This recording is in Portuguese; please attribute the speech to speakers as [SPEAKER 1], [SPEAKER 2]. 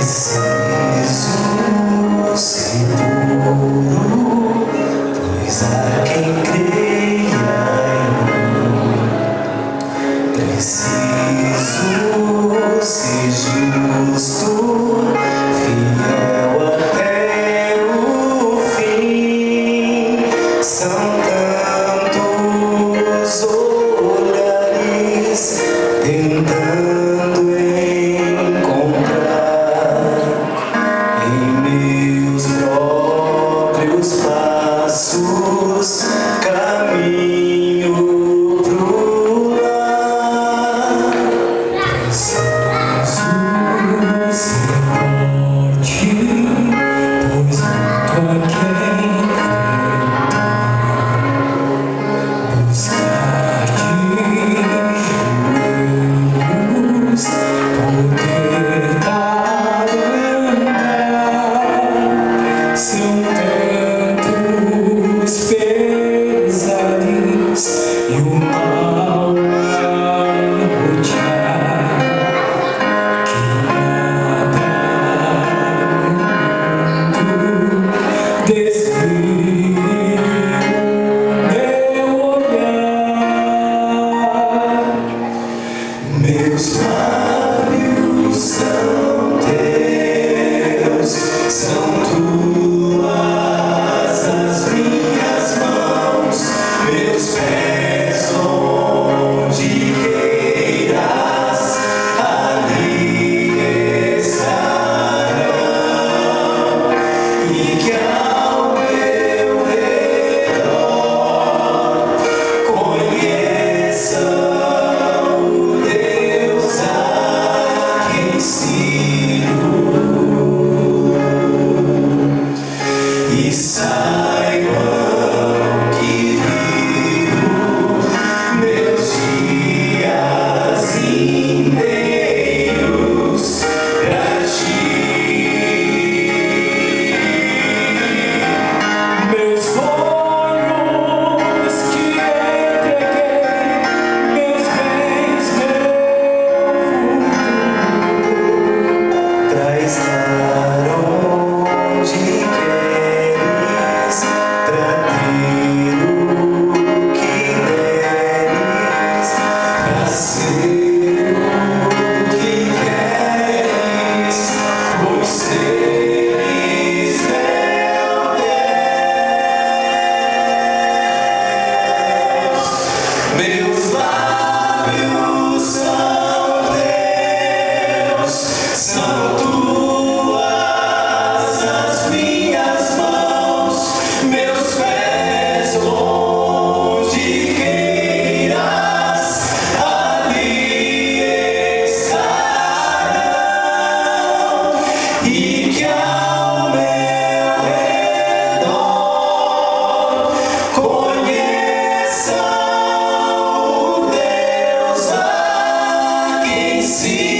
[SPEAKER 1] Preciso ser puro, pois aqui. Senhor. see.